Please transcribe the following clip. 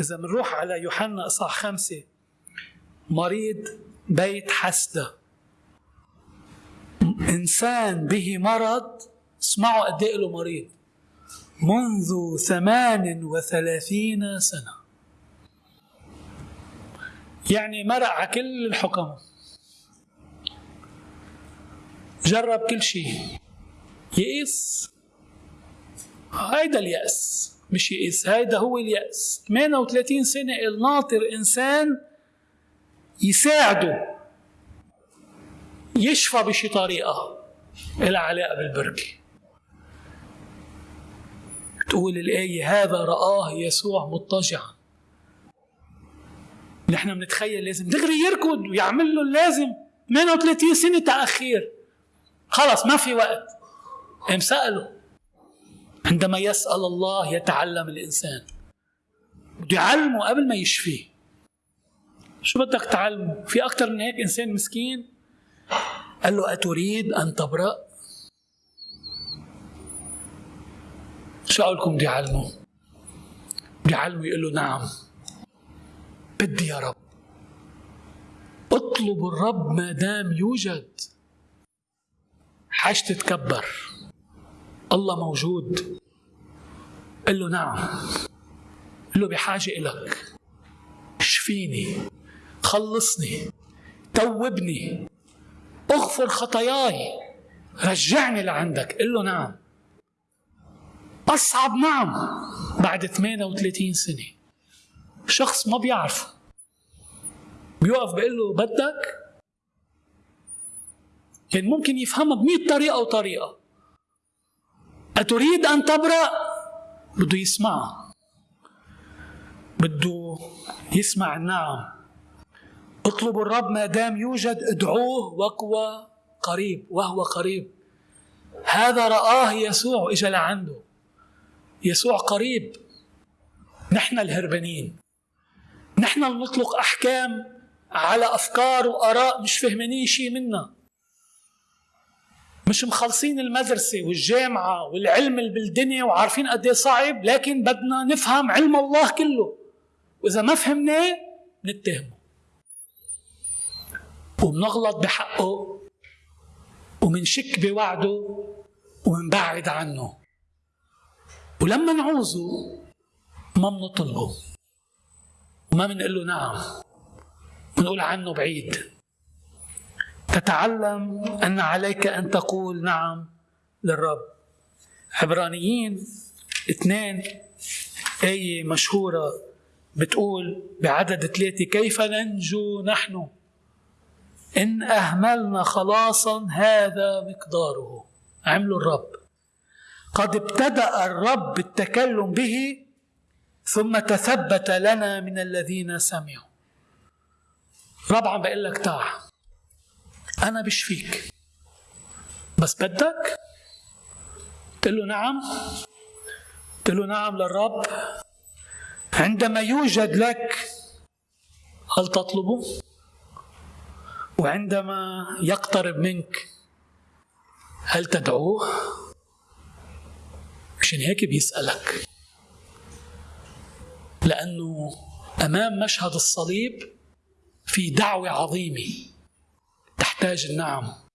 إذا بنروح على يوحنا إصحاح خمسة. مريض بيت حسدة. إنسان به مرض اسمعوا قد إيه له مريض. منذ ثمان وثلاثين سنة. يعني مرق على كل الحكم. جرب كل شيء. يئس هيدا اليأس مش يئس هيدا هو اليأس. 38 سنة الناطر إنسان يساعده يشفى بشي طريقة. إلها علاقة بالبركة تقول الآية هذا رآه يسوع مضطجعا. نحن بنتخيل لازم. دغري يركض ويعمل له اللازم. 38 سنة تأخير. خلص ما في وقت. قام سأله. عندما يسأل الله يتعلم الإنسان. بده يعلمه قبل ما يشفيه. شو بدك تعلمه؟ في أكثر من هيك إنسان مسكين؟ قال له أتريد أن تبرأ؟ شو أقول لكم؟ بدي يعلمه. بدي يعلمه يقول له نعم. بدي يا رب. اطلب الرب ما دام يوجد. حاج تتكبر. الله موجود. قل له نعم. قل له بحاجة إلك. اشفيني خلصني. توبني. اغفر خطاياي. رجعني لعندك. قل له نعم. أصعب نعم. بعد 38 سنة. شخص ما بيعرف. بيوقف بيقول له بدك؟ كان ممكن يفهمها بمئة طريقة وطريقة أتريد أن تبرأ؟ بده يسمعها بده يسمع النعم اطلبوا الرب ما دام يوجد ادعوه وهو قريب وهو قريب. هذا رآه يسوع اجى لعنده. يسوع قريب. نحن الهربانين. نحن نطلق أحكام على أفكار وآراء مش فهمانين شيء منا. مش مخلصين المدرسة والجامعة والعلم اللي بالدنيا وعارفين قد إيه صعب لكن بدنا نفهم علم الله كله. وإذا ما فهمناه نتهمه وبنغلط بحقه ومنشك بوعده ومنبعد عنه. ولما نعوزه ما بنطلبه وما بنقول له نعم. بنقول عنه بعيد. تتعلم أن عليك أن تقول نعم للرب. عبرانيين اثنين آية مشهورة بتقول بعدد ثلاثة كيف ننجو نحن؟ إن أهملنا خلاصا هذا مقداره. عملوا الرب. قد ابتدأ الرب التكلم به ثم تثبت لنا من الذين سمعوا. رابعا بقول لك تعال. أنا بشفيك. بس بدك؟ تقول له نعم. تقول له نعم للرب. عندما يوجد لك هل تطلبه؟ وعندما يقترب منك هل تدعوه؟ مشان هيك بيسألك. لأنه أمام مشهد الصليب في دعوة عظيمة. تحتاج النعم